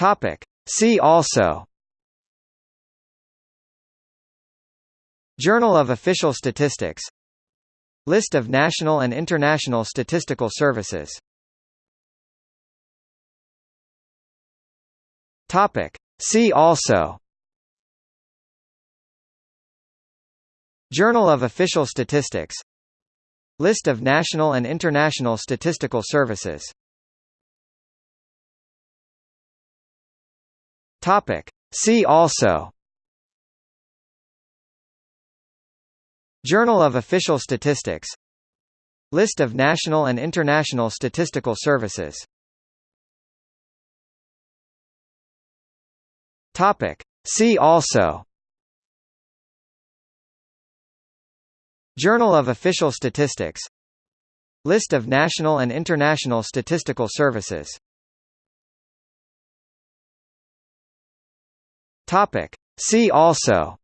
Topic. See also. Journal of Official Statistics. List of national and international statistical services. Topic. See also. Journal of Official Statistics. List of national and international statistical services Topic. See also. Journal of Official Statistics. List of national and international statistical services. Topic. See also. Journal of Official Statistics. List of national and international statistical services Topic. See also.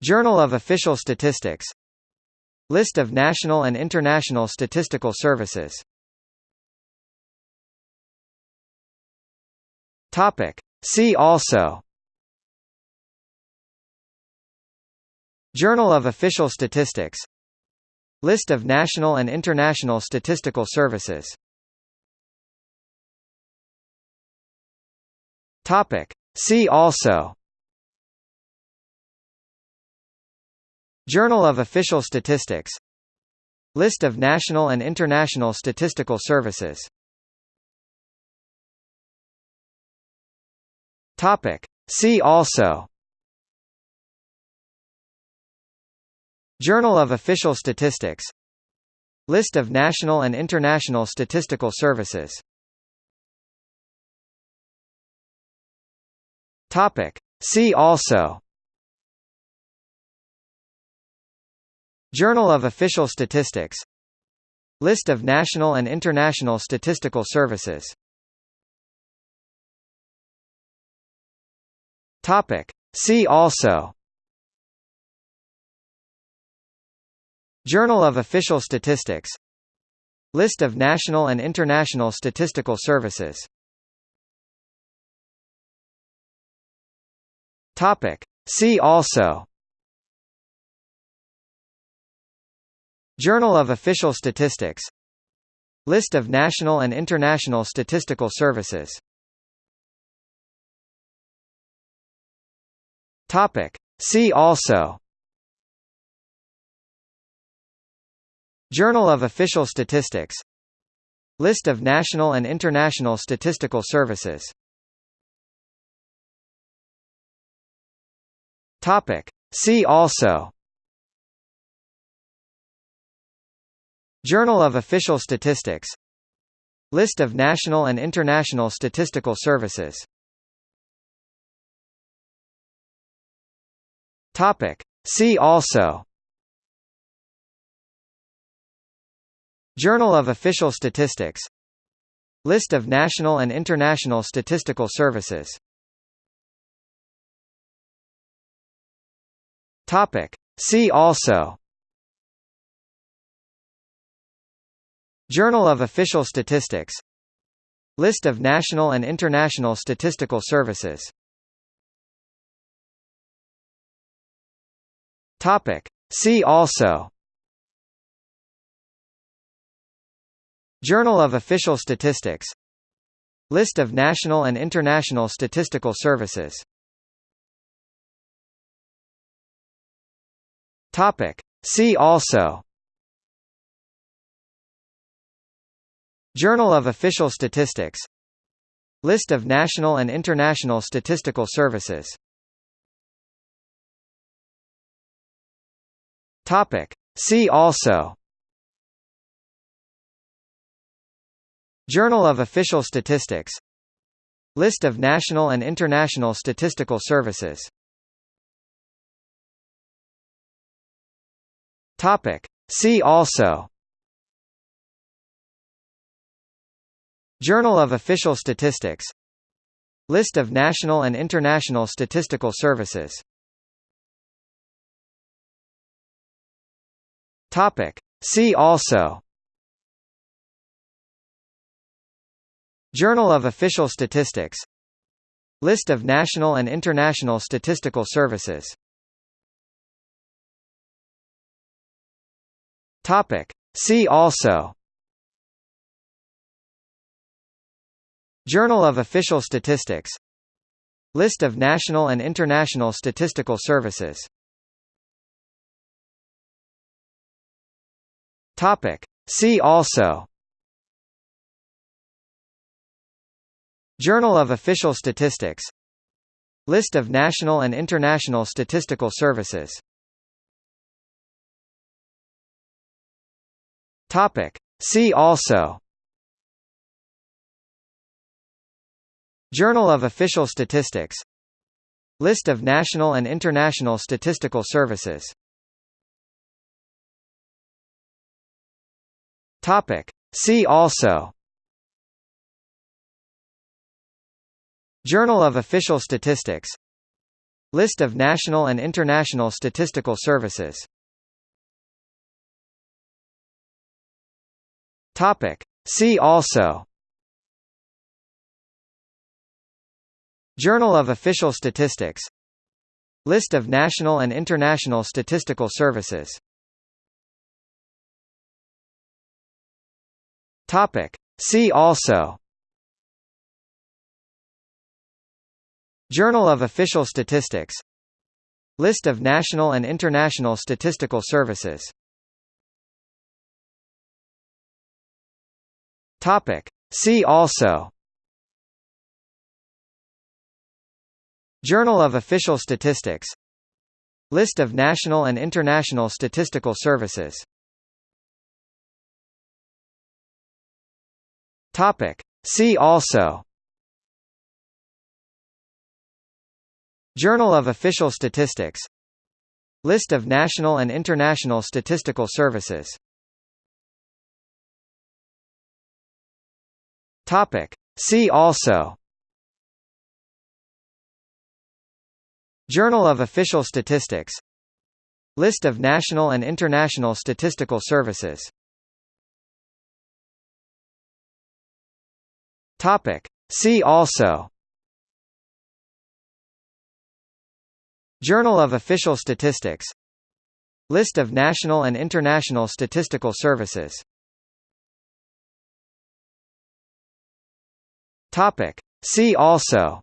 Journal of Official Statistics. List of national and international statistical services. Topic. See also. Journal of Official Statistics. List of national and international statistical services Topic. See also. Journal of Official Statistics. List of national and international statistical services. Topic. See also. Journal of Official Statistics. List of national and international statistical services Topic. See also. Journal of Official Statistics. List of national and international statistical services. Topic. See also. Journal of Official Statistics. List of national and international statistical services Topic. See also. Journal of Official Statistics. List of national and international statistical services. Topic. See also. Journal of Official Statistics. List of national and international statistical services Topic. See also. Journal of Official Statistics. List of national and international statistical services. Topic. See also. Journal of Official Statistics. List of national and international statistical services Topic. See also. Journal of Official Statistics. List of national and international statistical services. Topic. See also. Journal of Official Statistics. List of national and international statistical services Topic. See also. Journal of Official Statistics. List of national and international statistical services. Topic. See also. Journal of Official Statistics. List of national and international statistical services Topic. See also. Journal of Official Statistics. List of national and international statistical services. Topic. See also. Journal of Official Statistics. List of national and international statistical services Topic. See also. Journal of Official Statistics. List of national and international statistical services. Topic. See also. Journal of Official Statistics. List of national and international statistical services Topic. See also. Journal of Official Statistics. List of national and international statistical services. Topic. See also. Journal of Official Statistics. List of national and international statistical services Topic. See also. Journal of Official Statistics. List of national and international statistical services. Topic. See also. Journal of Official Statistics. List of national and international statistical services Topic. See also. Journal of Official Statistics. List of national and international statistical services. Topic. See also. Journal of Official Statistics. List of national and international statistical services Topic. See also. Journal of Official Statistics. List of national and international statistical services. Topic. See also. Journal of Official Statistics. List of national and international statistical services Topic. See also.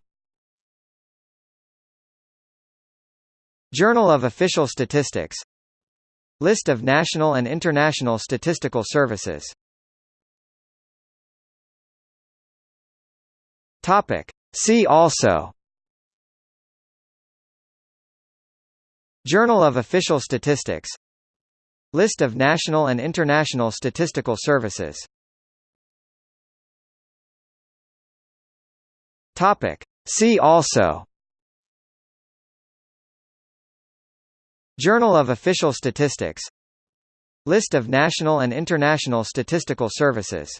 Journal of Official Statistics. List of national and international statistical services. Topic. See also. Journal of Official Statistics. List of national and international statistical services Topic. See also. Journal of Official Statistics. List of national and international statistical services.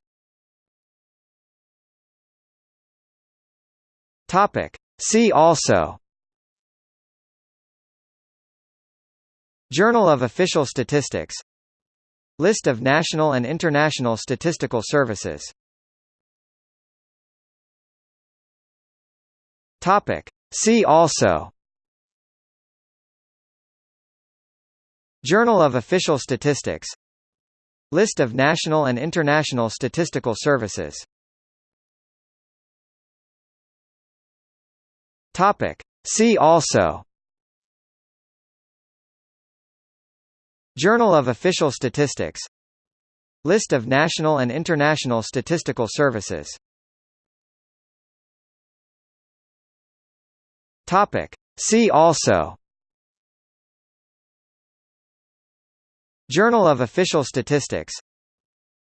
Topic. See also. Journal of Official Statistics. List of national and international statistical services Topic. See also. Journal of Official Statistics. List of national and international statistical services. Topic. See also. Journal of Official Statistics. List of national and international statistical services Topic. See also. Journal of Official Statistics.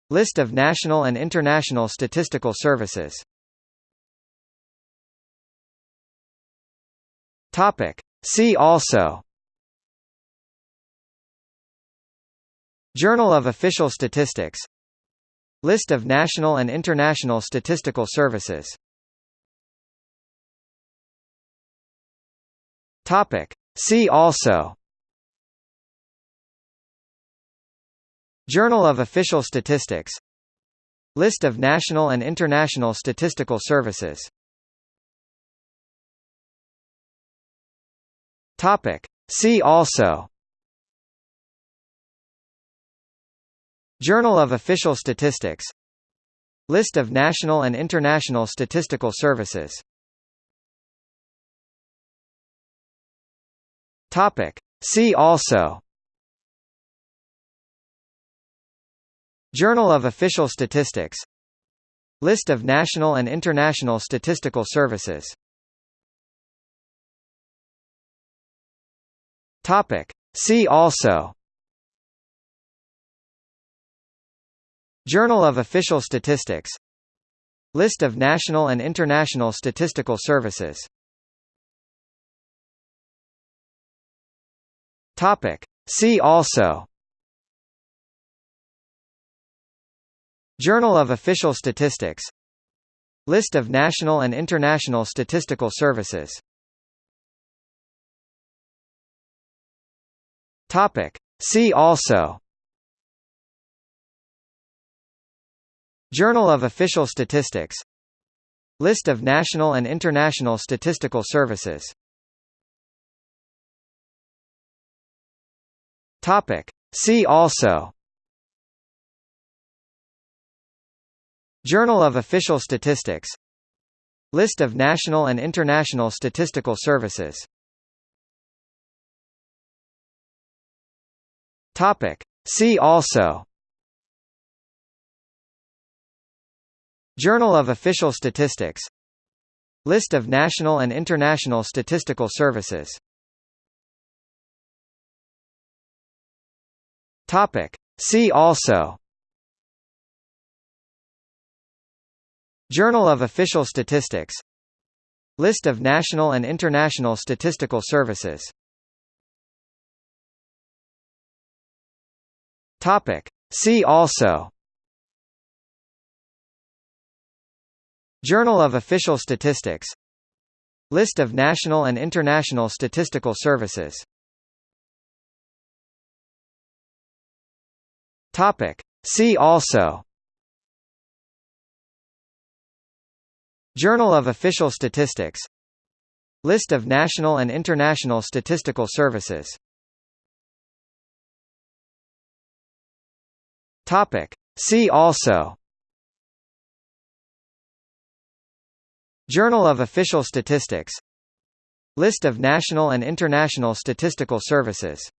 List of national and international statistical services. Topic. See also. Journal of Official Statistics. List of national and international statistical services Topic. See also. Journal of Official Statistics. List of national and international statistical services. Topic. See also. Journal of Official Statistics. List of national and international statistical services Topic. See also. Journal of Official Statistics. List of national and international statistical services. Topic. See also. Journal of Official Statistics. List of national and international statistical services Topic. See also. Journal of Official Statistics. List of national and international statistical services. Topic. See also. Journal of Official Statistics. List of national and international statistical services Topic. See also. Journal of Official Statistics. List of national and international statistical services. Topic. See also. Journal of Official Statistics. List of national and international statistical services Topic. See also Journal of Official Statistics List of national and international statistical services Topic. See also Journal of Official Statistics List of national and international statistical services Topic. See also. Journal of Official Statistics. List of national and international statistical services. Topic. See also. Journal of Official Statistics. List of national and international statistical services